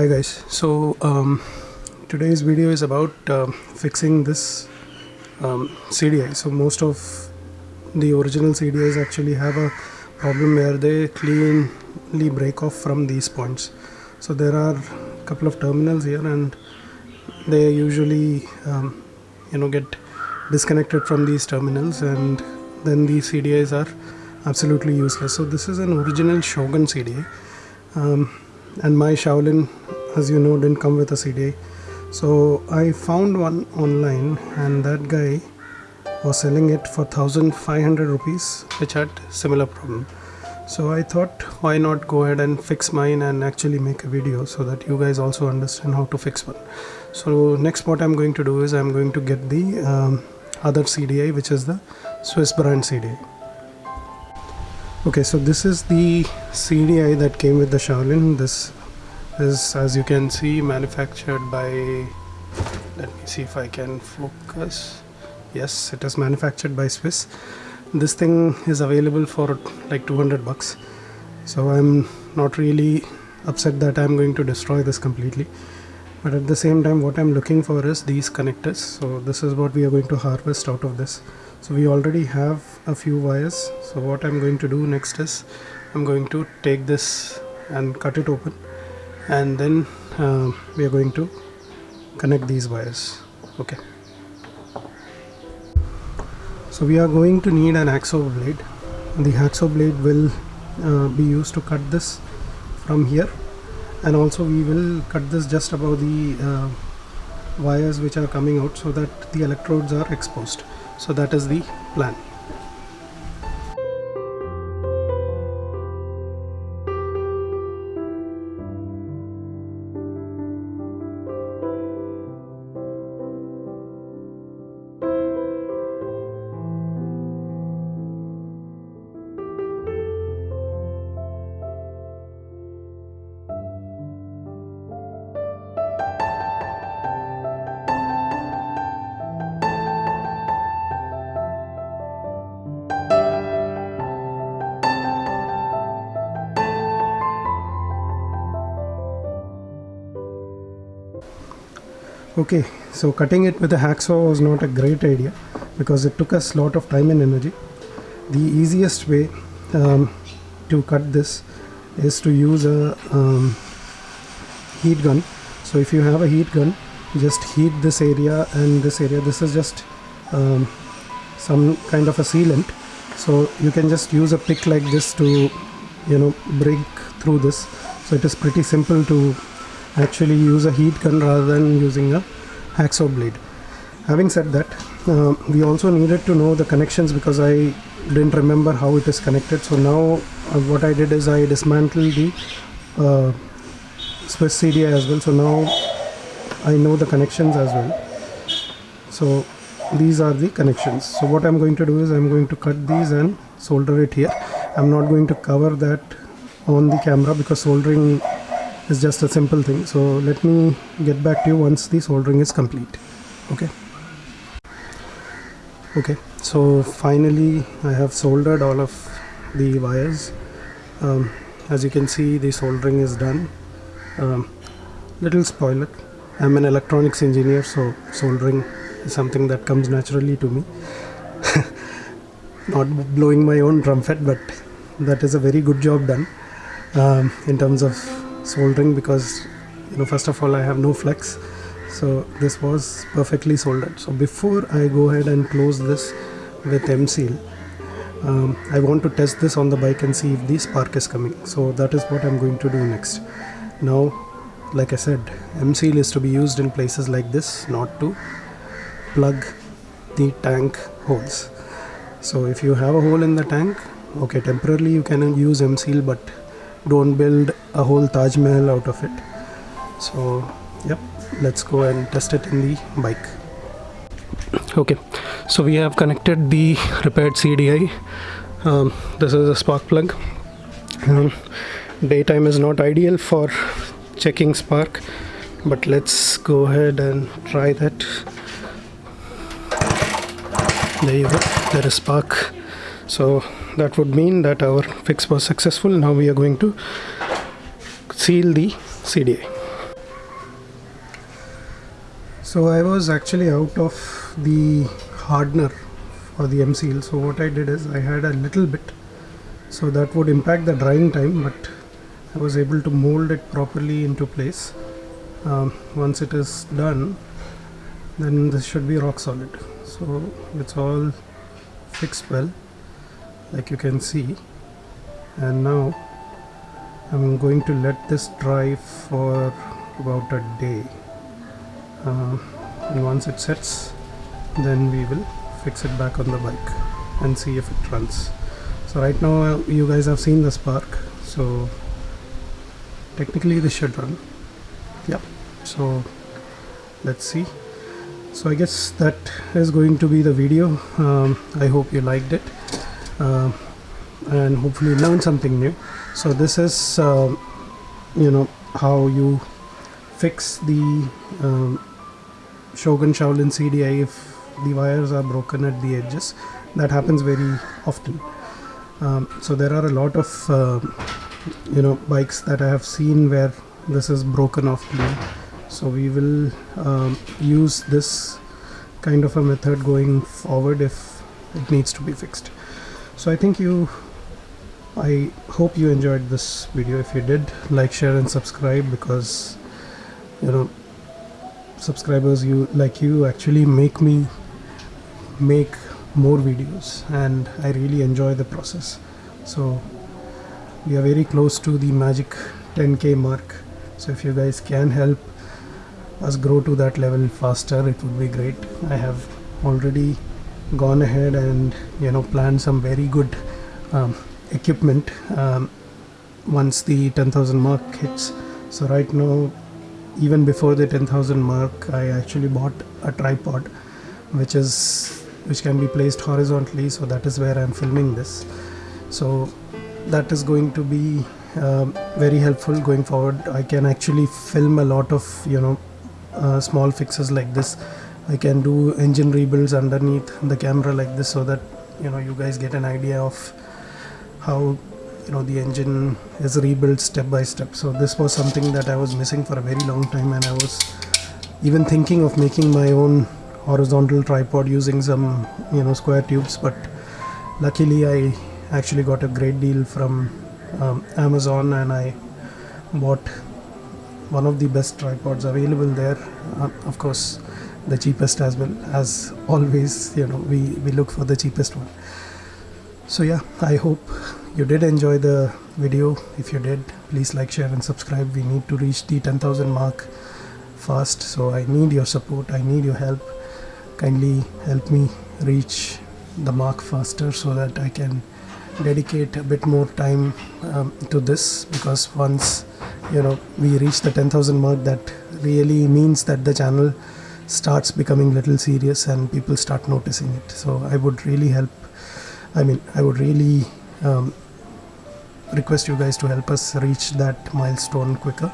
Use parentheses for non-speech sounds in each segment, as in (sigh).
hi guys. So um, today's video is about um, fixing this um, CDI so most of the original CDIs actually have a problem where they cleanly break off from these points. So there are a couple of terminals here and they usually um, you know get disconnected from these terminals and then these CDIs are absolutely useless. So this is an original Shogun CDI um, and my Shaolin as you know didn't come with a CDI so I found one online and that guy was selling it for 1500 rupees which had similar problem. So I thought why not go ahead and fix mine and actually make a video so that you guys also understand how to fix one. So next what I'm going to do is I'm going to get the um, other CDI which is the Swiss brand CDI okay so this is the CDI that came with the Shaolin. This is as you can see manufactured by let me see if I can focus. Yes it is manufactured by Swiss. This thing is available for like 200 bucks. So I'm not really upset that I'm going to destroy this completely. But at the same time what I'm looking for is these connectors. So this is what we are going to harvest out of this so we already have a few wires. So what I'm going to do next is I'm going to take this and cut it open. And then uh, we are going to connect these wires. Okay. So we are going to need an hacksaw blade. The hacksaw blade will uh, be used to cut this from here. And also we will cut this just above the uh, wires which are coming out so that the electrodes are exposed so that is the plan okay so cutting it with a hacksaw was not a great idea because it took us a lot of time and energy. The easiest way um, to cut this is to use a um, heat gun. So if you have a heat gun just heat this area and this area. This is just um, some kind of a sealant. So you can just use a pick like this to you know break through this. So it is pretty simple to actually use a heat gun rather than using a hacksaw blade. Having said that uh, we also needed to know the connections because I didn't remember how it is connected. So now uh, what I did is I dismantled the uh, Swiss CDI as well. So now I know the connections as well. So these are the connections. So what I'm going to do is I'm going to cut these and solder it here. I'm not going to cover that on the camera because soldering is just a simple thing. So let me get back to you once the soldering is complete. Okay? Okay. So finally I have soldered all of the wires. Um, as you can see the soldering is done. Um, little spoiler. I'm an electronics engineer so soldering is something that comes naturally to me. (laughs) Not blowing my own trumpet but that is a very good job done um, in terms of soldering because you know first of all I have no flex. So this was perfectly soldered so before I go ahead and close this with M-Seal um, I want to test this on the bike and see if the spark is coming. So that is what I'm going to do next. Now like I said M-Seal is to be used in places like this not to plug the tank holes. So if you have a hole in the tank okay temporarily you can use M-Seal but don't build a whole Taj Mahal out of it. So yep let's go and test it in the bike. Okay so we have connected the repaired CDI um, this is a spark plug. Um, daytime is not ideal for checking spark but let's go ahead and try that. There you go there is spark. So that would mean that our fix was successful. Now we are going to seal the CDI so I was actually out of the hardener for the M seal so what I did is I had a little bit so that would impact the drying time but I was able to mold it properly into place. Um, once it is done then this should be rock solid. So it's all fixed well like you can see. And now I'm going to let this dry for about a day. Uh, and once it sets then we will fix it back on the bike and see if it runs. So right now you guys have seen the spark so technically this should run. Yeah so let's see. So I guess that is going to be the video. Um, I hope you liked it uh, and hopefully learn something new. So this is uh, you know how you fix the um, Shogun Shaolin CDI if the wires are broken at the edges. That happens very often. Um, so there are a lot of uh, you know bikes that I have seen where this is broken off clean so we will um, use this kind of a method going forward if it needs to be fixed so I think you I hope you enjoyed this video. If you did like share and subscribe because you know subscribers you like you actually make me make more videos and I really enjoy the process. So we are very close to the magic 10k mark. So if you guys can help us grow to that level faster it would be great. I have already gone ahead and you know planned some very good um, equipment um, once the 10,000 mark hits. So right now even before the 10,000 mark I actually bought a tripod which is which can be placed horizontally. So that is where I'm filming this. So that is going to be uh, very helpful going forward. I can actually film a lot of you know uh, small fixes like this I can do engine rebuilds underneath the camera like this so that you know you guys get an idea of how you know the engine is rebuilt step by step. So this was something that I was missing for a very long time and I was even thinking of making my own horizontal tripod using some you know square tubes but luckily I actually got a great deal from um, Amazon and I bought one of the best tripods available there. Uh, of course the cheapest as well as always you know we we look for the cheapest one. So yeah i hope you did enjoy the video. If you did please like share and subscribe. We need to reach the 10000 mark fast so i need your support. I need your help. Kindly help me reach the mark faster so that i can dedicate a bit more time um, to this because once you know we reach the 10000 mark that really means that the channel starts becoming little serious and people start noticing it. So i would really help i mean i would really um, request you guys to help us reach that milestone quicker.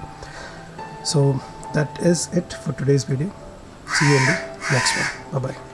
So that is it for today's video. See you in the next one. Bye bye